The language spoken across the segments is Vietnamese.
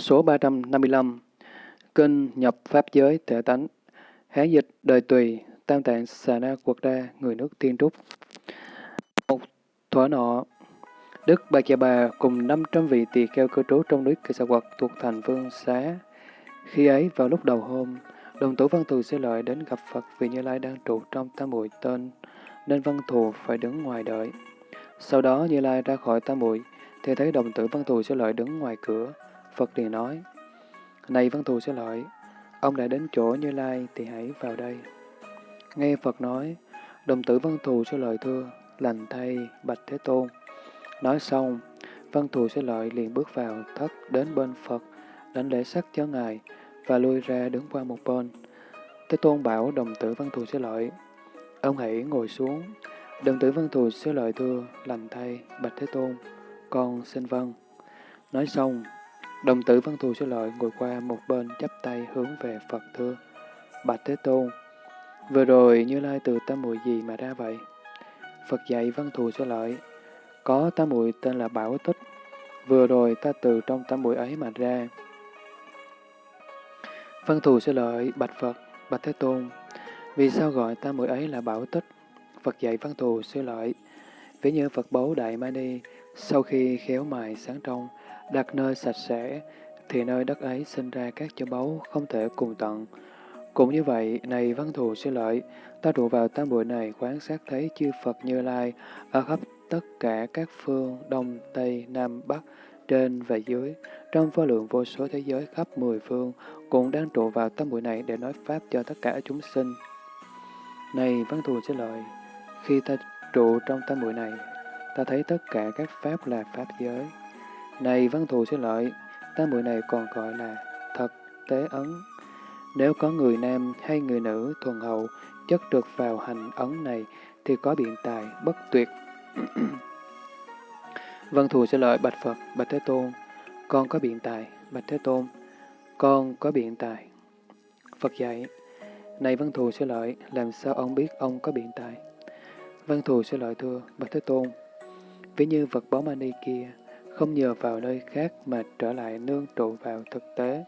Số 355 Kinh nhập Pháp giới thể tánh Hán dịch đời tùy Tam tạng xà na quật đa người nước tiên trúc Một thuở nọ Đức Bà Chà Bà cùng 500 vị tỳ kheo cư trú trong núi Kỳ Sa Quật thuộc thành Vương Xá. Khi ấy, vào lúc đầu hôm, đồng tử văn thù sẽ lợi đến gặp Phật vì Như Lai đang trụ trong tam muội tên, nên văn thù phải đứng ngoài đợi. Sau đó Như Lai ra khỏi tam muội thì thấy đồng tử văn thù sẽ lợi đứng ngoài cửa. Phật liền nói, Này văn thù sẽ lợi, ông đã đến chỗ Như Lai thì hãy vào đây. Nghe Phật nói, đồng tử văn thù sẽ lợi thưa, lành thay, bạch Thế Tôn. Nói xong, văn thù sẽ lợi liền bước vào thất đến bên Phật, đánh lễ sắc cho Ngài, và lui ra đứng qua một bên. Thế Tôn bảo đồng tử văn thù sẽ lợi, ông hãy ngồi xuống. Đồng tử văn thù sẽ lợi thưa, lành thay, bạch Thế Tôn, con xin vâng. Nói xong, đồng tử văn thù Sư lợi ngồi qua một bên chắp tay hướng về Phật thưa, bạch Thế Tôn. Vừa rồi Như Lai từ tâm mùi gì mà ra vậy? Phật dạy văn thù Sư lợi, có tam muội tên là Bảo Tích, vừa rồi ta từ trong tam muội ấy mà ra. Văn thù Sư lợi bạch Phật, bạch Thế Tôn. Vì sao gọi tam muội ấy là Bảo Tích? Phật dạy văn thù Sư lợi. Ví như Phật báu Đại Mani, sau khi khéo mài sáng trong, đặt nơi sạch sẽ, thì nơi đất ấy sinh ra các châu báu không thể cùng tận. Cũng như vậy, này văn thù sẽ lợi, ta trụ vào tam bụi này quan sát thấy chư Phật Như Lai ở khắp tất cả các phương Đông, Tây, Nam, Bắc, trên và dưới, trong vô lượng vô số thế giới khắp mười phương, cũng đang trụ vào tâm bụi này để nói Pháp cho tất cả chúng sinh. Này Văn Thù sẽ lợi, khi ta trụ trong tâm bụi này, ta thấy tất cả các Pháp là Pháp giới. Này Văn Thù sẽ lợi, tam muội này còn gọi là thật tế ấn. Nếu có người nam hay người nữ thuần hậu chất được vào hành ấn này, thì có biện tài bất tuyệt văn Thù sẽ lợi bạch Phật, bạch Thế Tôn, con có biện tài, bạch Thế Tôn, con có biện tài. Phật dạy, này văn Thù sẽ lợi, làm sao ông biết ông có biện tài? văn Thù sẽ lợi thưa, bạch Thế Tôn, ví như vật báu mani kia, không nhờ vào nơi khác mà trở lại nương trụ vào thực tế.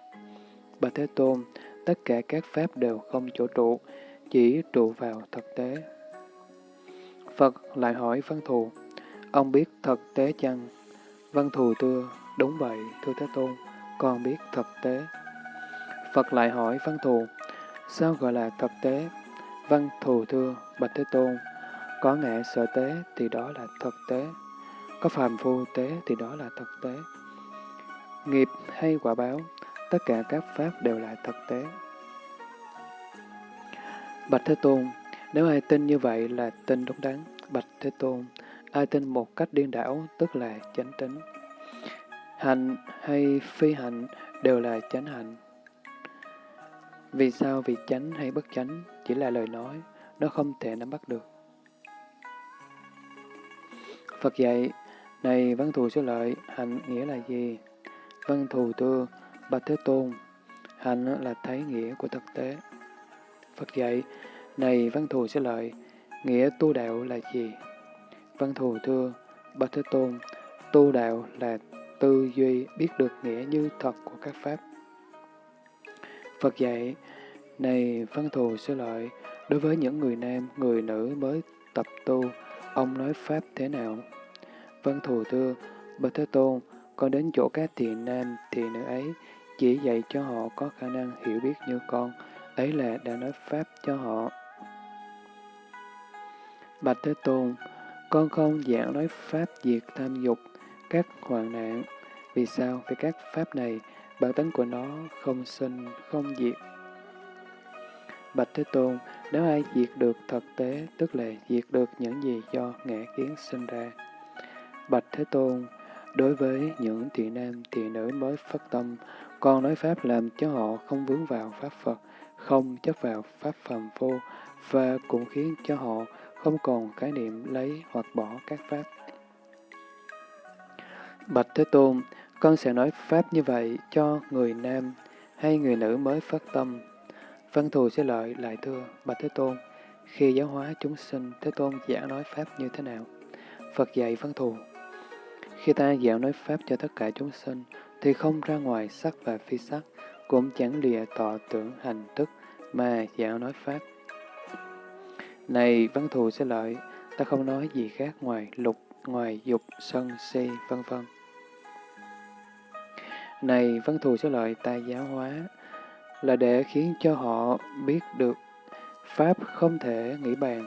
Bà Thế Tôn, tất cả các pháp đều không chỗ trụ, chỉ trụ vào thực tế. Phật lại hỏi Văn Thù, ông biết thực tế chăng? Văn Thù thưa, đúng vậy, thưa Thế Tôn, con biết thực tế. Phật lại hỏi Văn Thù, sao gọi là thực tế? Văn Thù thưa, Bạch Thế Tôn, có ngã sở tế thì đó là thực tế, có phàm phu tế thì đó là thực tế. Nghiệp hay quả báo, tất cả các pháp đều là thực tế. Bạch Thế Tôn, nếu ai tin như vậy là tin đúng đắn, bạch Thế Tôn, ai tin một cách điên đảo tức là chánh tính. hành hay phi hạnh đều là chánh hạnh. Vì sao vì chánh hay bất chánh chỉ là lời nói, nó không thể nắm bắt được. Phật dạy, này văn thù số lợi, hạnh nghĩa là gì? Văn thù thưa, bạch Thế Tôn, hạnh là thấy nghĩa của thực tế. Phật dạy, này văn thù sẽ lợi, nghĩa tu đạo là gì? Văn thù thưa, Bạch Thế Tôn, tu đạo là tư duy biết được nghĩa như thật của các pháp. Phật dạy, này văn thù sẽ lợi, đối với những người nam, người nữ mới tập tu, ông nói pháp thế nào? Vân thù thưa, Bạch Thế Tôn, con đến chỗ các thiện nam, thiện nữ ấy, chỉ dạy cho họ có khả năng hiểu biết như con, ấy là đã nói pháp cho họ. Bạch Thế Tôn, con không giảng nói pháp diệt tham dục, các hoạn nạn. Vì sao? Vì các pháp này, bản tính của nó không sinh, không diệt. Bạch Thế Tôn, nếu ai diệt được thực tế, tức là diệt được những gì do ngã kiến sinh ra. Bạch Thế Tôn, đối với những thiện nam, thiện nữ mới phát tâm, con nói Pháp làm cho họ không vướng vào Pháp Phật, không chấp vào Pháp phàm phu, và cũng khiến cho họ không còn khái niệm lấy hoặc bỏ các pháp. Bạch Thế Tôn, con sẽ nói pháp như vậy cho người nam hay người nữ mới phát tâm. Văn thù sẽ lợi lại thưa, Bạch Thế Tôn, khi giáo hóa chúng sinh, Thế Tôn giảng nói pháp như thế nào? Phật dạy văn thù. Khi ta giảng nói pháp cho tất cả chúng sinh, thì không ra ngoài sắc và phi sắc, cũng chẳng lìa tọ tưởng hành thức mà giảng nói Pháp. Này văn thù sẽ lợi, ta không nói gì khác ngoài lục, ngoài dục, sân, si, vân vân. Này văn thù sẽ lợi ta giáo hóa, là để khiến cho họ biết được Pháp không thể nghĩ bàn.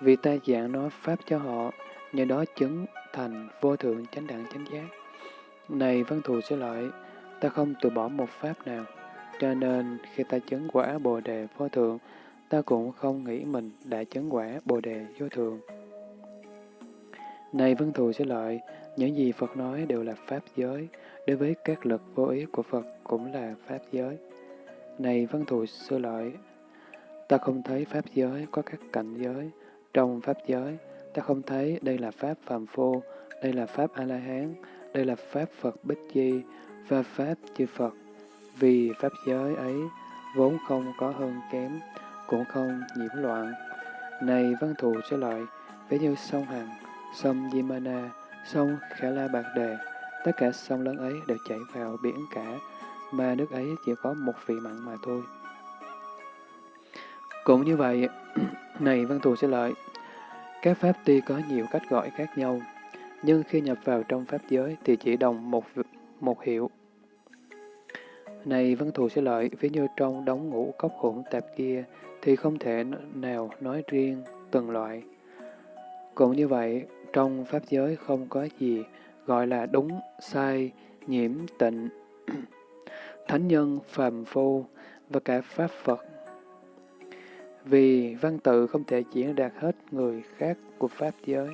Vì ta giảng nói Pháp cho họ, nhờ đó chứng thành vô thượng chánh đẳng chánh giác. Này văn thù sẽ lợi, ta không từ bỏ một Pháp nào, cho nên khi ta chứng quả Bồ Đề vô thượng, ta cũng không nghĩ mình đã chứng quả Bồ Đề vô thượng. Này văn thù sẽ lợi, những gì Phật nói đều là Pháp giới, đối với các lực vô ý của Phật cũng là Pháp giới. Này văn thù sư lợi, ta không thấy Pháp giới có các cảnh giới. Trong Pháp giới, ta không thấy đây là Pháp phàm phu, đây là Pháp A-la-hán, đây là Pháp Phật Bích Di và Pháp chư Phật. Vì Pháp giới ấy vốn không có hơn kém, cũng không nhiễm loạn. Này văn thù sẽ lợi, ví như sông Hằng, sông Yimana, sông Khả La Bạc Đề, tất cả sông lớn ấy đều chảy vào biển cả, mà nước ấy chỉ có một vị mặn mà thôi. Cũng như vậy, này văn thù sẽ lợi, các pháp tuy có nhiều cách gọi khác nhau, nhưng khi nhập vào trong pháp giới thì chỉ đồng một một hiệu. Này văn thù sẽ lợi, ví như trong đống ngũ cốc hỗn tạp kia, thì không thể nào nói riêng từng loại. Cũng như vậy, trong Pháp giới không có gì gọi là đúng, sai, nhiễm, tịnh, thánh nhân, phàm phu và cả Pháp Phật. Vì văn tự không thể diễn đạt hết người khác của Pháp giới,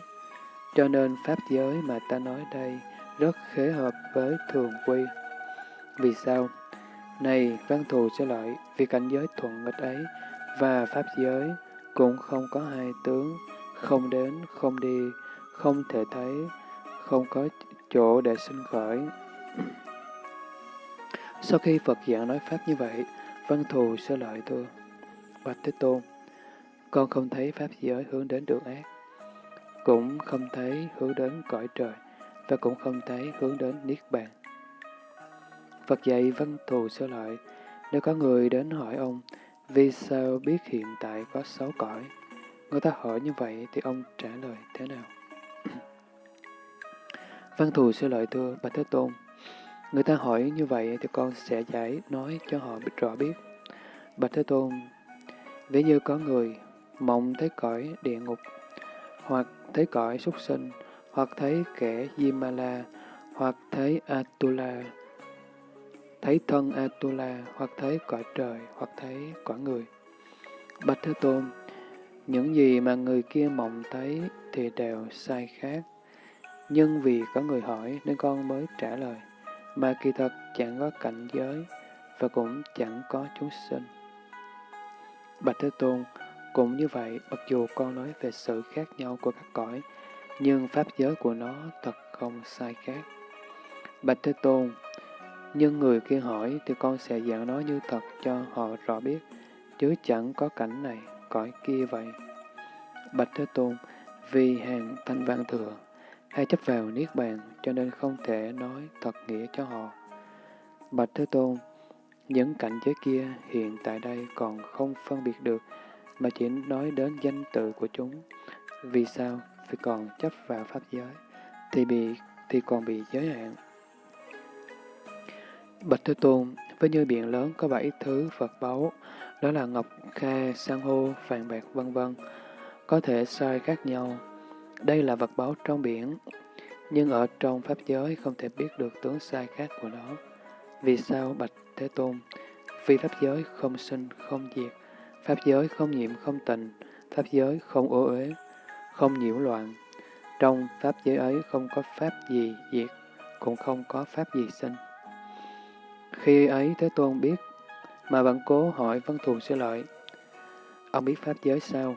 cho nên Pháp giới mà ta nói đây rất khế hợp với thường quy. Vì sao? Này, văn thù sẽ lợi, vì cảnh giới thuận nghịch ấy và Pháp giới cũng không có hai tướng, không đến, không đi, không thể thấy, không có chỗ để sinh khởi. Sau khi Phật giảng nói Pháp như vậy, văn thù sẽ lợi thưa. Bạch Thế Tôn, con không thấy Pháp giới hướng đến đường ác, cũng không thấy hướng đến cõi trời, và cũng không thấy hướng đến Niết Bàn. Phật dạy văn thù sơ lợi, nếu có người đến hỏi ông, vì sao biết hiện tại có sáu cõi? Người ta hỏi như vậy thì ông trả lời thế nào? Văn thù sơ lợi thưa, Bạch Thế Tôn. Người ta hỏi như vậy thì con sẽ giải nói cho họ rõ biết. Bạch Thế Tôn, ví như có người mộng thấy cõi địa ngục, hoặc thấy cõi súc sinh, hoặc thấy kẻ Yimala, hoặc thấy Atula, thấy thân Atula, hoặc thấy cõi trời, hoặc thấy cõi người. Bạch Thế Tôn, những gì mà người kia mộng thấy thì đều sai khác. Nhưng vì có người hỏi nên con mới trả lời, mà kỳ thật chẳng có cảnh giới và cũng chẳng có chúng sinh. Bạch Thế Tôn, cũng như vậy, mặc dù con nói về sự khác nhau của các cõi, nhưng pháp giới của nó thật không sai khác. Bạch Thế Tôn, nhưng người kia hỏi thì con sẽ giảng nói như thật cho họ rõ biết, chứ chẳng có cảnh này, cõi kia vậy. Bạch Thế Tôn, vì hàng thanh văn thừa, hay chấp vào Niết Bàn cho nên không thể nói thật nghĩa cho họ. Bạch Thế Tôn, những cảnh giới kia hiện tại đây còn không phân biệt được, mà chỉ nói đến danh tự của chúng. Vì sao? Vì còn chấp vào Pháp giới, thì bị thì còn bị giới hạn. Bạch Thế Tôn, với như biển lớn có bảy thứ Phật báu, đó là ngọc, kha, san hô, vàng bạc, vân vân, có thể sai khác nhau. Đây là vật báu trong biển, nhưng ở trong Pháp giới không thể biết được tướng sai khác của nó. Vì sao Bạch Thế Tôn? phi Pháp giới không sinh, không diệt, Pháp giới không nhiễm, không tịnh, Pháp giới không ô uế, không nhiễu loạn. Trong Pháp giới ấy không có Pháp gì diệt, cũng không có Pháp gì sinh. Khi ấy Thế Tôn biết, mà vẫn cố hỏi văn Thù sẽ lợi. Ông biết Pháp giới sao?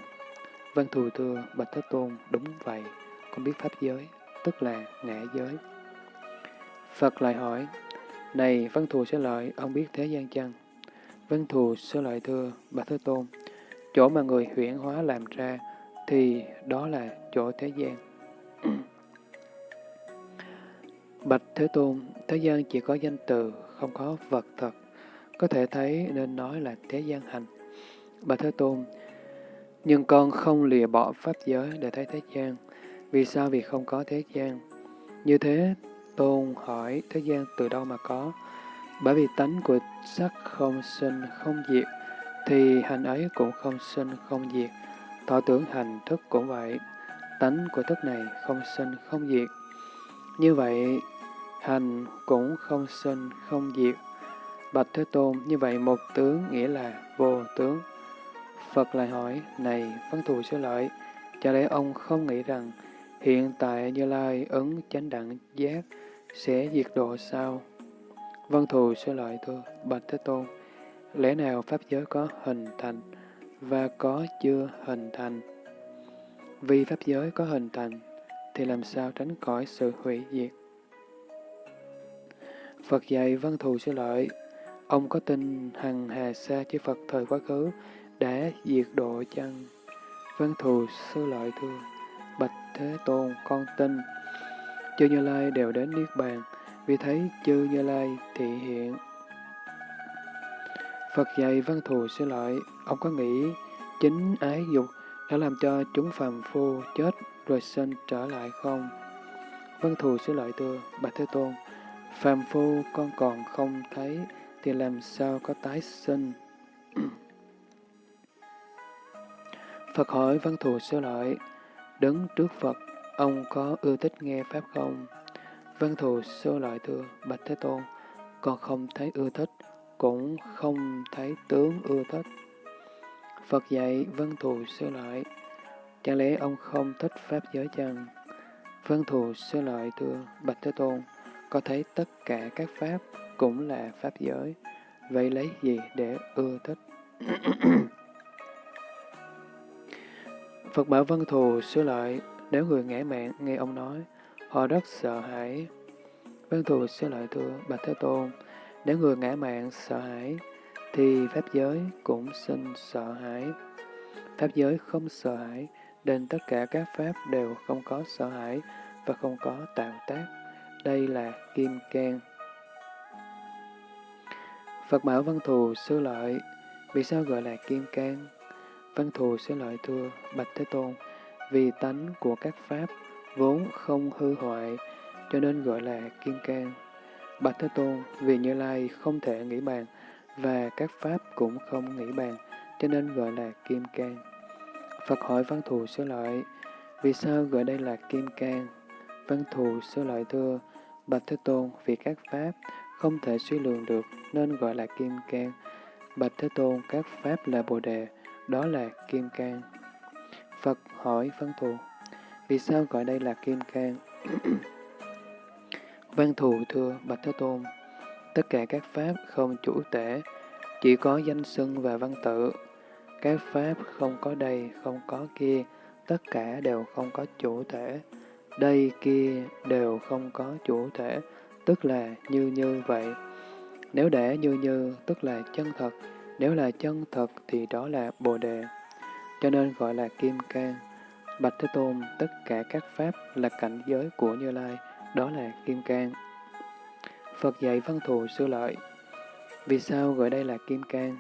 văn Thù thưa, Bạch Thế Tôn, đúng vậy, con biết Pháp giới, tức là ngã giới. Phật lại hỏi, này văn Thù sẽ lợi, ông biết thế gian chăng? văn Thù sẽ lợi thưa, bà Thế Tôn, chỗ mà người huyễn hóa làm ra, thì đó là chỗ thế gian. Bạch Thế Tôn, thế gian chỉ có danh từ, không có vật thật. Có thể thấy nên nói là thế gian hành. Bạch Thế Tôn, nhưng con không lìa bỏ pháp giới để thấy thế gian. Vì sao? Vì không có thế gian. Như thế, Tôn hỏi thế gian từ đâu mà có? Bởi vì tánh của sắc không sinh, không diệt, thì hành ấy cũng không sinh, không diệt. Thọ tưởng hành thức cũng vậy. Tánh của thức này không sinh, không diệt. Như vậy, hành cũng không sinh, không diệt. Bạch Thế Tôn, như vậy một tướng nghĩa là vô tướng. Phật lại hỏi, này văn thù sư lợi, chả lẽ ông không nghĩ rằng hiện tại Như Lai ứng chánh đẳng giác sẽ diệt độ sao? Vân thù sư lợi thưa, Bạch Thế Tôn, lẽ nào Pháp giới có hình thành và có chưa hình thành? Vì Pháp giới có hình thành, thì làm sao tránh khỏi sự hủy diệt? Phật dạy Vân thù sư lợi, ông có tin hằng hà sa chư Phật thời quá khứ đã diệt độ chăng? Vân thù sư lợi thưa, Bạch Thế Tôn, con tin. Chư Như Lai đều đến Niết Bàn, vì thấy chư Như Lai thị hiện. Phật dạy văn thù xin lỗi, ông có nghĩ chính ái dục đã làm cho chúng phàm phu chết rồi sinh trở lại không? Văn thù xin lỗi thưa, Bạch Thế Tôn, phàm phu con còn không thấy thì làm sao có tái sinh? Phật hỏi văn thù sư lợi, đứng trước Phật, ông có ưa thích nghe Pháp không? Văn thù sơ lợi thưa, Bạch Thế Tôn, con không thấy ưa thích, cũng không thấy tướng ưa thích. Phật dạy Văn thù sơ lợi, chẳng lẽ ông không thích Pháp giới chăng? Văn thù sơ lợi thưa, Bạch Thế Tôn, có thấy tất cả các Pháp cũng là Pháp giới, vậy lấy gì để ưa thích? Phật bảo Văn thù sơ lợi, nếu người ngã mạng nghe ông nói, họ rất sợ hãi. văn thù sư lợi thưa, Bạch Thế Tôn, nếu người ngã mạng sợ hãi, thì Pháp giới cũng sinh sợ hãi. Pháp giới không sợ hãi, nên tất cả các Pháp đều không có sợ hãi và không có tạo tác. Đây là Kim Cang. Phật bảo Văn Thù sư lợi, vì sao gọi là Kim Cang? Văn Thù sư lợi thưa, Bạch Thế Tôn, vì tánh của các Pháp vốn không hư hoại, cho nên gọi là Kim Cang. Bạch Thế Tôn, vì Như Lai không thể nghĩ bàn, và các Pháp cũng không nghĩ bàn, cho nên gọi là Kim Cang. Phật hỏi Văn Thù Sư Lợi, vì sao gọi đây là Kim Cang? Văn Thù Sư Lợi thưa, Bạch Thế Tôn, vì các Pháp không thể suy lường được, nên gọi là Kim Cang. Bạch Thế Tôn, các Pháp là Bồ Đề, đó là Kim Cang. Phật hỏi Văn Thù, vì sao gọi đây là Kim Cang? Văn thù thưa Bạch Thế Tôn, tất cả các pháp không chủ tể, chỉ có danh xưng và văn tự. Các pháp không có đây, không có kia, tất cả đều không có chủ thể. Đây kia đều không có chủ thể, tức là như như vậy. Nếu để như như, tức là chân thật. Nếu là chân thật thì đó là Bồ Đề. Cho nên gọi là Kim Cang. Bạch Thế Tôn, tất cả các pháp là cảnh giới của Như Lai đó là Kim Cang. Phật dạy văn thù sư lợi. Vì sao gọi đây là Kim Cang?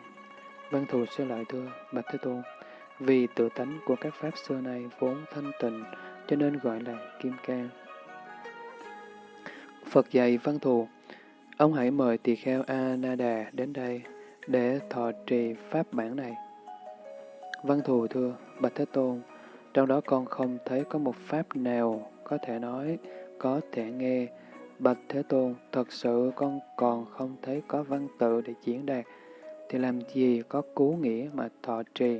Văn thù sư lợi thưa, Bạch Thế Tôn, vì tự tánh của các pháp xưa này vốn thanh tịnh, cho nên gọi là Kim Cang. Phật dạy văn thù, ông hãy mời tỳ kheo A Na Đà đến đây để thọ trì pháp bản này. Văn thù thưa, Bạch Thế Tôn, trong đó con không thấy có một pháp nào có thể nói có thể nghe. Bạch Thế Tôn, thật sự con còn không thấy có văn tự để diễn đạt, thì làm gì có cú nghĩa mà thọ trì.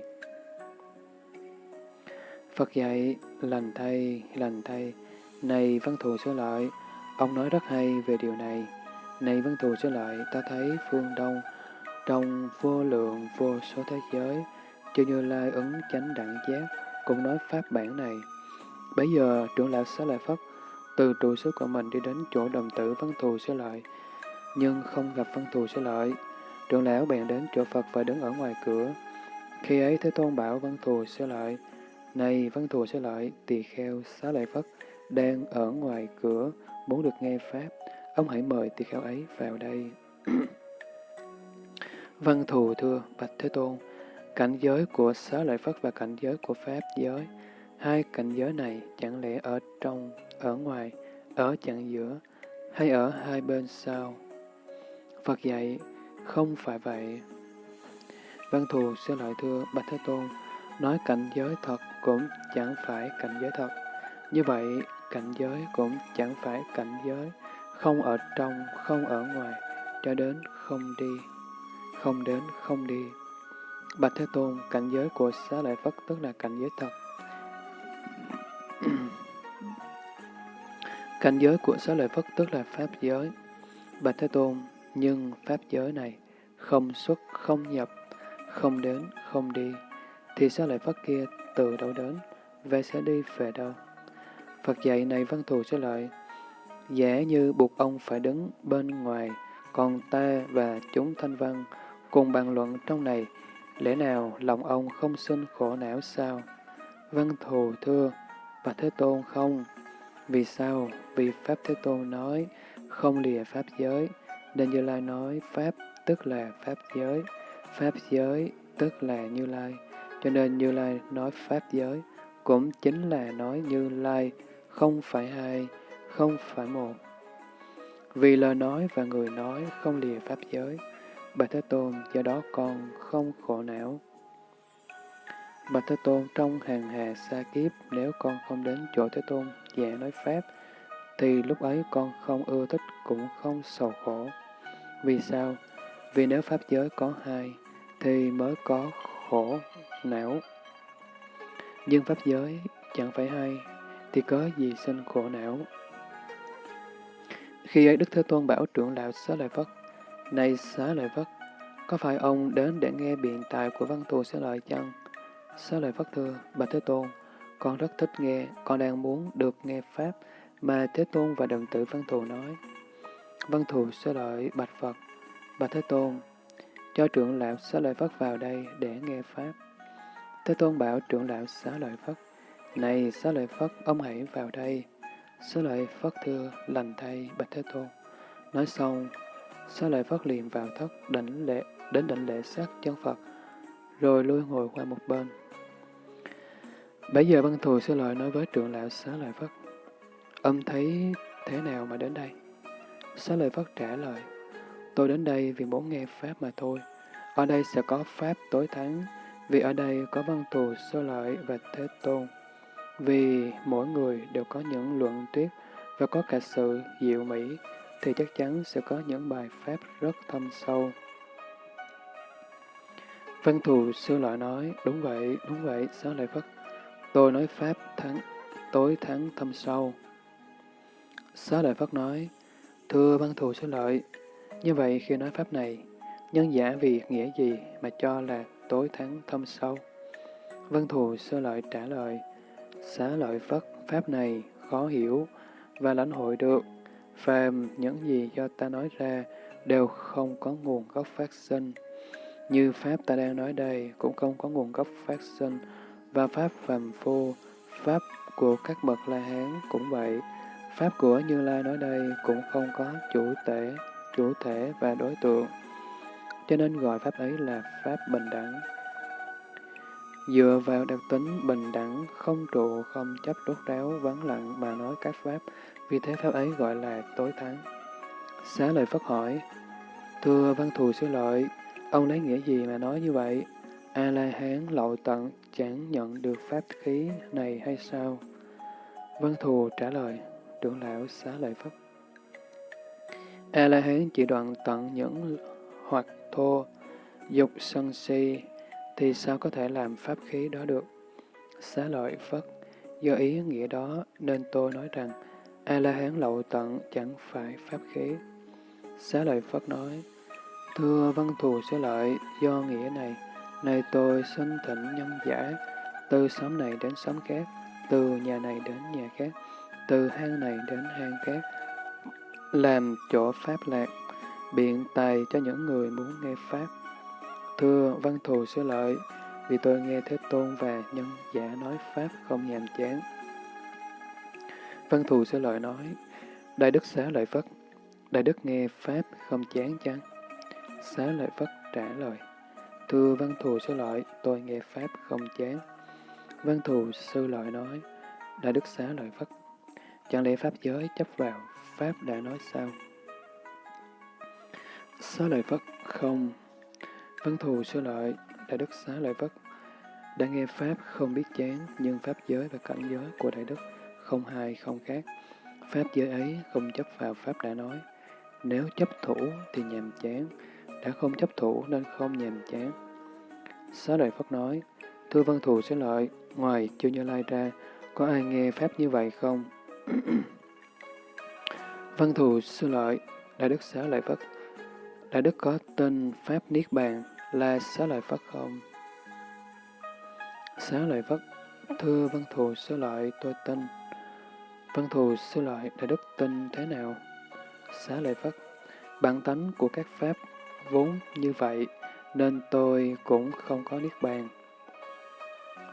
Phật dạy, lành thay, lành thay, này văn thù sửa lợi, ông nói rất hay về điều này. Này văn thù sửa lợi, ta thấy phương Đông, trong vô lượng vô số thế giới, cho như lai ứng chánh đẳng giác, cũng nói pháp bản này. Bây giờ, trưởng lão Xá Lợi Phất từ trụ sở của mình đi đến chỗ đồng tử văn thù sẽ lợi, nhưng không gặp văn thù sẽ lợi. Trưởng lão bèn đến chỗ Phật và đứng ở ngoài cửa. Khi ấy Thế Tôn bảo văn thù sẽ lợi, này văn thù sẽ lợi, tỳ kheo xá lợi Phất, đang ở ngoài cửa, muốn được nghe Pháp, ông hãy mời tỳ kheo ấy vào đây. Văn thù thưa, Bạch Thế Tôn, cảnh giới của xá lợi Phất và cảnh giới của Pháp giới, hai cảnh giới này chẳng lẽ ở trong, ở ngoài, ở chặng giữa, hay ở hai bên sao? Phật dạy, không phải vậy. Văn thù xin lợi thưa Bạch Thế Tôn, nói cảnh giới thật cũng chẳng phải cảnh giới thật. Như vậy, cảnh giới cũng chẳng phải cảnh giới, không ở trong, không ở ngoài, cho đến không đi, không đến không đi. Bạch Thế Tôn, cảnh giới của xá lợi Phất tức là cảnh giới thật. cảnh giới của xá lợi Phất tức là Pháp giới. Bạch Thế Tôn, nhưng Pháp giới này không xuất, không nhập, không đến, không đi, thì xá lợi Phất kia từ đâu đến, và sẽ đi về đâu? Phật dạy này văn thù xá lợi, giả như buộc ông phải đứng bên ngoài, còn ta và chúng thanh văn cùng bàn luận trong này, lẽ nào lòng ông không sinh khổ não sao? Văn thù thưa, và Thế Tôn không. Vì sao? Vì Pháp Thế Tôn nói, không lìa Pháp giới, nên Như Lai nói Pháp tức là Pháp giới, Pháp giới tức là Như Lai. Cho nên Như Lai nói Pháp giới, cũng chính là nói Như Lai, không phải hai, không phải một. Vì lời nói và người nói không lìa Pháp giới, Bạch Thế Tôn do đó con không khổ não. Bạch Thế Tôn trong hàng hà xa kiếp, nếu con không đến chỗ Thế Tôn giảng nói Pháp, thì lúc ấy con không ưa thích cũng không sầu khổ. Vì sao? Vì nếu Pháp giới có hai, thì mới có khổ não. Nhưng Pháp giới chẳng phải hai, thì có gì sinh khổ não. Khi ấy Đức Thế Tôn bảo trưởng lão Xá Lợi Phất, này Xá Lợi Phất, có phải ông đến để nghe biện tài của văn thù Xá Lợi chăng? Xá Lợi Phất thưa, Bạch Thế Tôn, con rất thích nghe, con đang muốn được nghe Pháp mà Thế Tôn và đồng tử văn thù nói. Văn thù Xá Lợi Bạch Phật, Bạch Thế Tôn, cho trưởng lão Xá Lợi Phất vào đây để nghe Pháp. Thế Tôn bảo trưởng lão Xá Lợi Phất, Này Xá Lợi Phất, ông hãy vào đây. Xá Lợi Phất thưa, lành thay Bạch Thế Tôn. Nói xong, sau Lợi phát liền vào thất đảnh lễ, đến đảnh lễ sát chân Phật, rồi lui ngồi qua một bên. Bây giờ văn thù sư Lợi nói với trưởng lão Xá Lợi Phất, âm thấy thế nào mà đến đây? Xá Lợi Phất trả lời, Tôi đến đây vì muốn nghe Pháp mà thôi. Ở đây sẽ có Pháp tối thắng, vì ở đây có văn thù sơ Lợi và Thế Tôn. Vì mỗi người đều có những luận tuyết và có cả sự diệu mỹ, thì chắc chắn sẽ có những bài Pháp rất thâm sâu. Văn thù sư lợi nói, đúng vậy, đúng vậy, xá lợi Phất. Tôi nói Pháp thắng, tối thắng thâm sâu. Xá lợi Phất nói, thưa văn thù sư lợi, như vậy khi nói Pháp này, nhân giả vì nghĩa gì mà cho là tối thắng thâm sâu? Văn thù sơ lợi trả lời, xá lợi Phất, Pháp này khó hiểu và lãnh hội được, phàm những gì do ta nói ra đều không có nguồn gốc phát sinh. Như Pháp ta đang nói đây cũng không có nguồn gốc phát sinh, và Pháp phàm phu, Pháp của các bậc La Hán cũng vậy. Pháp của Như Lai nói đây cũng không có chủ thể chủ thể và đối tượng, cho nên gọi Pháp ấy là Pháp bình đẳng. Dựa vào đặc tính bình đẳng, không trụ, không chấp rốt ráo, vắng lặng mà nói các Pháp, vì thế Pháp ấy gọi là tối thắng. Xá lời Phất hỏi, Thưa văn thù sư lợi, ông lấy nghĩa gì mà nói như vậy? A-la-hán lậu tận chẳng nhận được pháp khí này hay sao? Văn thù trả lời, trưởng lão xá lợi Phất. A-la-hán chỉ đoạn tận những hoặc thô, dục sân si, thì sao có thể làm pháp khí đó được? Xá lợi Phất, do ý nghĩa đó nên tôi nói rằng A-la-hán lậu tận chẳng phải pháp khí. Xá lợi Phất nói, Thưa văn thù xá lợi, do nghĩa này, này tôi xin thỉnh nhân giả, từ xóm này đến xóm khác, từ nhà này đến nhà khác, từ hang này đến hang khác, làm chỗ pháp lạc, biện tài cho những người muốn nghe pháp. Thưa văn thù xá lợi, vì tôi nghe Thế Tôn và nhân giả nói pháp không nhàm chán. Văn thù sẽ lợi nói, Đại Đức xá lợi Phất, Đại Đức nghe Pháp không chán chăng? Xá lợi Phất trả lời, Thưa văn thù sư lợi, tôi nghe Pháp không chán. Văn thù sư lợi nói, Đại Đức xá lợi Phất, chẳng lẽ Pháp giới chấp vào, Pháp đã nói sao? Xá lợi Phất không. Văn thù sư lợi, Đại Đức xá lợi Phất, đã nghe Pháp không biết chán, nhưng Pháp giới và cảnh giới của Đại Đức không hai không khác. Pháp giới ấy không chấp vào Pháp đã nói. Nếu chấp thủ thì nhàm chán, đã không chấp thủ nên không nhàm chán. Xá lợi Phất nói, Thưa Văn Thù Xá Lợi, ngoài chưa Như Lai ra, có ai nghe Pháp như vậy không? Văn Thù Sư Lợi, Đại Đức Xá Lợi Phất, Đại Đức có tên Pháp Niết Bàn là Xá Lợi Phất không? Xá Lợi Phất, Thưa Văn Thù Sư Lợi, tôi tin. Văn Thù Sư Lợi, Đại Đức tin thế nào? Xá Lợi Phất, bản tánh của các Pháp vốn như vậy, nên tôi cũng không có Niết Bàn.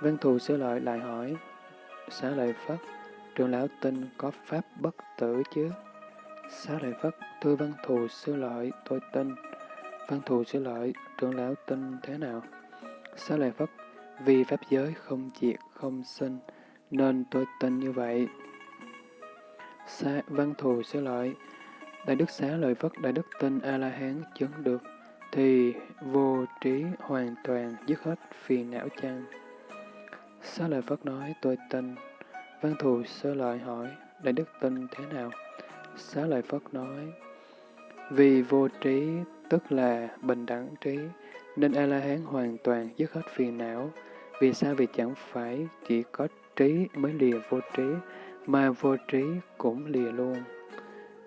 Văn Thù Sư Lợi lại hỏi, Xá Lợi Phất, trường lão tin có Pháp bất tử chứ? Xá Lợi Phất, thưa Văn Thù Sư Lợi, tôi tin. Văn Thù Sư Lợi, trưởng lão tin thế nào? Xá Lợi Phất, vì Pháp giới không diệt, không sinh, nên tôi tin như vậy. Xá, văn Thù sẽ Lợi, Đại Đức Xá Lợi Phất, Đại Đức tin A-la-hán chứng được, thì vô trí hoàn toàn dứt hết phiền não chăng? Xá Lợi Phất nói, tôi tin. Văn Thù sơ Lợi hỏi, Đại Đức tin thế nào? Xá Lợi Phất nói, vì vô trí tức là bình đẳng trí, nên A-la-hán hoàn toàn dứt hết phiền não. Vì sao? Vì chẳng phải chỉ có trí mới lìa vô trí, mà vô trí cũng lìa luôn.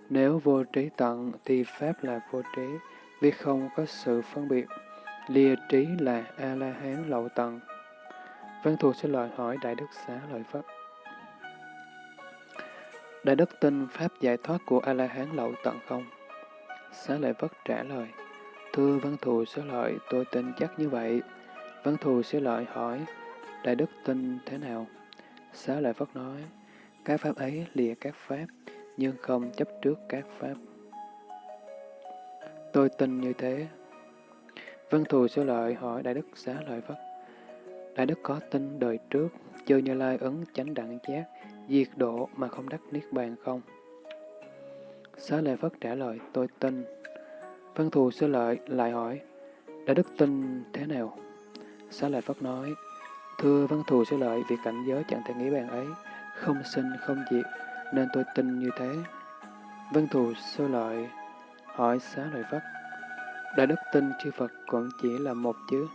Nếu vô trí tận thì Pháp là vô trí, vì không có sự phân biệt. Lìa trí là A-la-hán lậu tận. Văn thù sẽ lời hỏi Đại Đức Xá Lợi Phất. Đại Đức tin Pháp giải thoát của A-la-hán lậu tận không? Xá Lợi Phất trả lời, Thưa Văn Thù Xá Lợi, tôi tin chắc như vậy. Văn Thù Xá Lợi hỏi, Đại Đức tin thế nào? Xá Lợi Phất nói, các Pháp ấy lìa các Pháp, nhưng không chấp trước các Pháp. Tôi tin như thế. Văn Thù Xá Lợi hỏi Đại Đức Xá Lợi Phất, Đại Đức có tin đời trước, chư Như Lai ứng chánh đẳng giác, diệt độ mà không đắc Niết Bàn không? Xá Lợi Phất trả lời, tôi tin. Văn Thù Sư Lợi lại hỏi, đại đức tin thế nào? Xá Lợi Phất nói, Thưa Văn Thù Sư Lợi, vì cảnh giới chẳng thể nghĩ bàn ấy, không sinh không diệt, nên tôi tin như thế. Văn Thù sơ Lợi hỏi Xá Lợi Phất, Đại đức tin chư Phật còn chỉ là một chứ?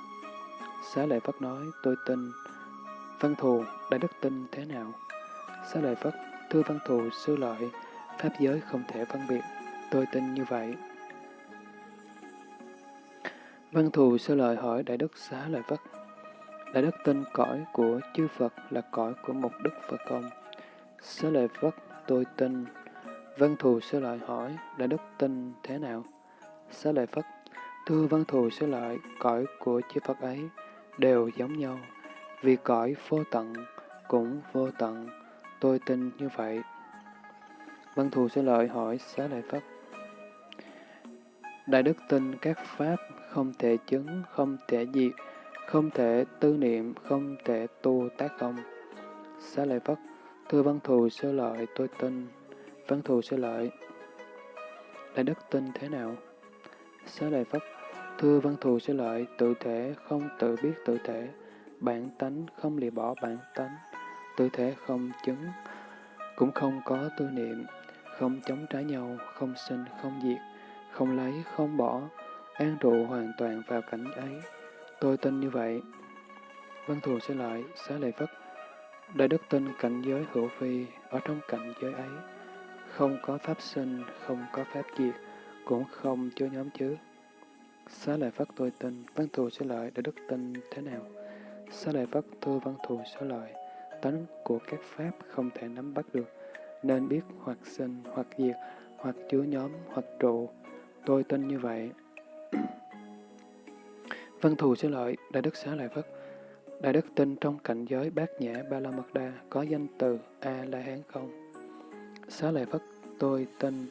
Xá Lợi Phất nói, tôi tin. Văn Thù, Đại đức tin thế nào? Xá Lợi Phất, thưa Văn Thù Sư Lợi, Pháp giới không thể phân biệt, tôi tin như vậy. Văn thù sơ lời hỏi Đại Đức Xá Lợi Phất. Đại Đức tin cõi của chư Phật là cõi của một Đức Phật công. Xá Lợi Phất tôi tin. Văn thù sơ lợi hỏi Đại Đức tin thế nào? Xá Lợi Phất Thưa văn thù sơ lợi, cõi của chư Phật ấy đều giống nhau, vì cõi vô tận cũng vô tận, tôi tin như vậy. Văn thù sơ lợi hỏi xá lợi Phất. Đại đức tin các pháp không thể chứng, không thể diệt, không thể tư niệm, không thể tu tác không. Xá lợi Phất, thưa văn thù sơ lợi tôi tin. Văn thù sơ lợi. Đại đức tin thế nào? Xá lợi Phất, thưa văn thù sơ lợi tự thể không tự biết tự thể, bản tánh không lìa bỏ bản tánh, tự thể không chứng, cũng không có tư niệm, không chống trái nhau, không sinh, không diệt, không lấy, không bỏ, an trụ hoàn toàn vào cảnh ấy. Tôi tin như vậy. Văn thù sẽ lại, xá lệ phất. Đại đức tin cảnh giới hữu vi, ở trong cảnh giới ấy, không có pháp sinh, không có pháp diệt, cũng không chứa nhóm chứ. Xá lợi Phất tôi tin, văn thù sẽ lợi, đại đức tin thế nào? Xá lợi Phất thưa văn thù sẽ lợi, tánh của các pháp không thể nắm bắt được, nên biết hoặc sinh, hoặc diệt, hoặc chứa nhóm, hoặc trụ. Tôi tin như vậy. Văn thù sẽ lợi, Đại Đức Xá Lợi Phất. Đại Đức tin trong cảnh giới bát nhã ba la mật đa có danh từ A-la-hán không? Xá lợi Phất, tôi tin.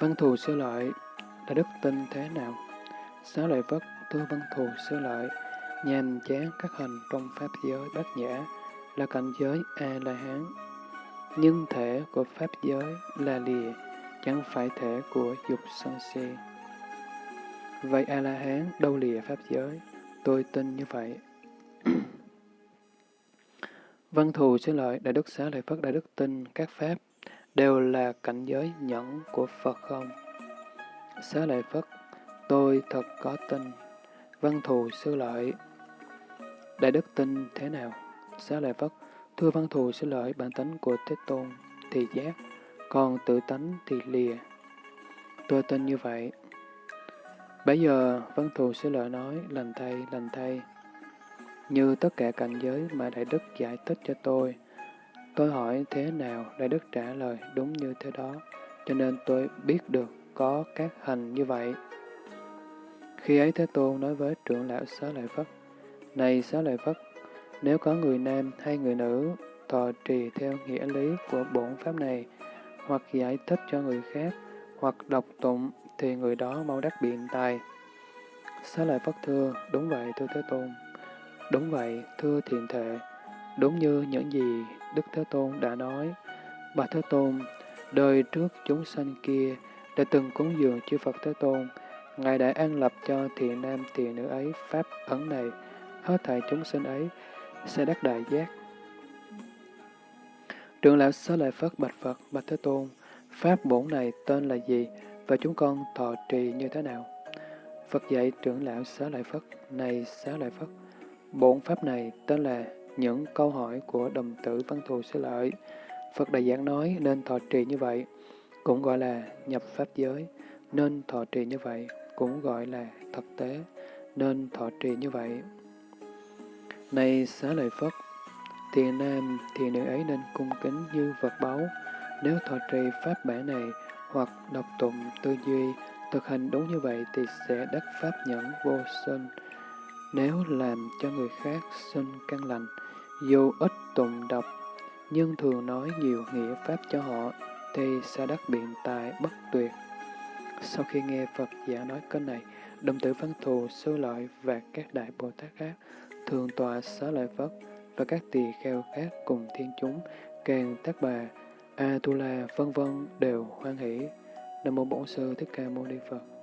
Văn thù sơ lợi, là đức tin thế nào? Xá lợi Phất, tôi văn thù sơ lợi, nhàm chán các hình trong Pháp giới bát nhã, là cảnh giới A-la-hán. Nhưng thể của Pháp giới là lìa, chẳng phải thể của dục sân si. Vậy A-la-hán đâu lìa Pháp giới? Tôi tin như vậy. Văn thù xứ lợi Đại Đức Xá Lợi Phất Đại Đức tin các Pháp đều là cảnh giới nhẫn của Phật không? Xá Lợi Phất, tôi thật có tin. Văn thù sư lợi Đại Đức tin thế nào? Xá Lợi Phất, thưa văn thù xin lợi bản tính của Thế Tôn thì giác, còn tự tánh thì lìa. Tôi tin như vậy. Bây giờ, văn thù sẽ lợi nói, lành thay, lành thay. Như tất cả cảnh giới mà Đại Đức giải thích cho tôi, tôi hỏi thế nào, Đại Đức trả lời đúng như thế đó, cho nên tôi biết được có các hành như vậy. Khi ấy Thế Tôn nói với trưởng lão Xá Lợi Phất, Này Xá Lợi Phất, nếu có người nam hay người nữ thọ trì theo nghĩa lý của bổn pháp này, hoặc giải thích cho người khác, hoặc đọc tụng, thì người đó mau đắc biện tài. Xá Lợi Phất thưa, đúng vậy thưa Thế Tôn. Đúng vậy, thưa thiện thệ, đúng như những gì Đức Thế Tôn đã nói. Bà Thế Tôn, đời trước chúng sanh kia đã từng cúng dường chư Phật Thế Tôn, Ngài đã an lập cho thiện nam thiện nữ ấy pháp ấn này, hết thảy chúng sinh ấy sẽ đắc đại giác. Trưởng lão Xá Lợi Phất bạch Phật, bạch Thế Tôn, pháp bổn này tên là gì và chúng con thọ trì như thế nào? Phật dạy trưởng lão Xá Lợi Phất, này Xá Lợi Phất, bổn pháp này tên là những câu hỏi của đồng tử văn thù xứ lợi. Phật Đại Giảng nói nên thọ trì như vậy, cũng gọi là nhập pháp giới, nên thọ trì như vậy, cũng gọi là thực tế, nên thọ trì như vậy. Này xá lợi Phất, thì nam, thì nữ ấy nên cung kính như vật báu. Nếu thọ trì pháp bản này, hoặc đọc tụng, tư duy, thực hành đúng như vậy thì sẽ đắc pháp nhẫn vô sinh. Nếu làm cho người khác sinh căn lành, dù ít tụng đọc, nhưng thường nói nhiều nghĩa pháp cho họ, thì sẽ đắc biện tài bất tuyệt. Sau khi nghe Phật giả nói câu này, đồng tử văn thù, sư lợi và các đại Bồ Tát khác thường tọa xá lợi Phất và các tỳ kheo khác cùng thiên chúng, càng tác bà, A Tu La vân vân đều hoan hỷ. Nam mô Bổn sư Thích Ca Mâu Ni Phật.